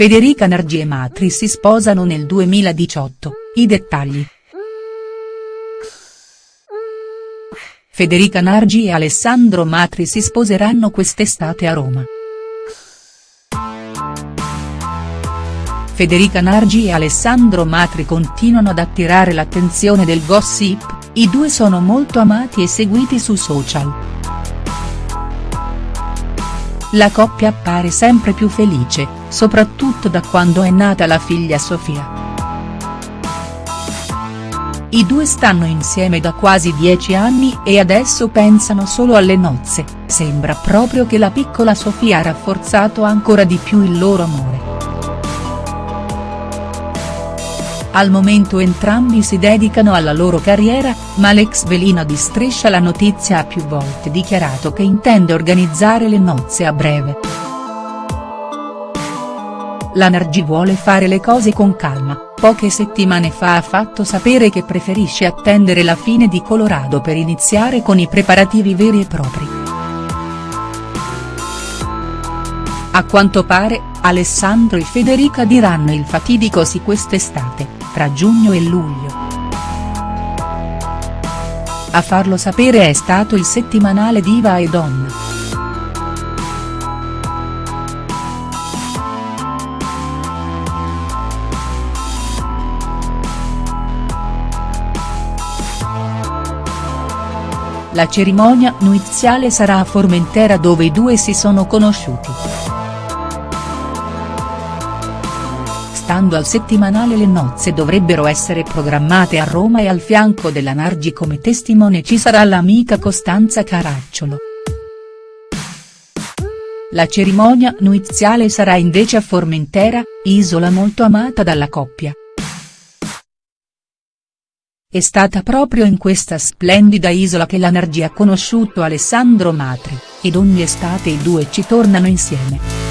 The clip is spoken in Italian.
Federica Nargi e Matri si sposano nel 2018, i dettagli. Federica Nargi e Alessandro Matri si sposeranno quest'estate a Roma. Federica Nargi e Alessandro Matri continuano ad attirare l'attenzione del gossip, i due sono molto amati e seguiti su social. La coppia appare sempre più felice, soprattutto da quando è nata la figlia Sofia. I due stanno insieme da quasi dieci anni e adesso pensano solo alle nozze, sembra proprio che la piccola Sofia ha rafforzato ancora di più il loro amore. Al momento entrambi si dedicano alla loro carriera, ma l'ex velina di Striscia la notizia ha più volte dichiarato che intende organizzare le nozze a breve. La Nargi vuole fare le cose con calma, poche settimane fa ha fatto sapere che preferisce attendere la fine di Colorado per iniziare con i preparativi veri e propri. A quanto pare, Alessandro e Federica diranno il fatidico sì quest'estate tra giugno e luglio. A farlo sapere è stato il settimanale Diva e Donna. La cerimonia nuziale sarà a Formentera dove i due si sono conosciuti. Stando al settimanale le nozze dovrebbero essere programmate a Roma e al fianco della Nargi come testimone ci sarà l'amica Costanza Caracciolo. La cerimonia nuziale sarà invece a Formentera, isola molto amata dalla coppia. È stata proprio in questa splendida isola che la Nargi ha conosciuto Alessandro Matri, ed ogni estate i due ci tornano insieme.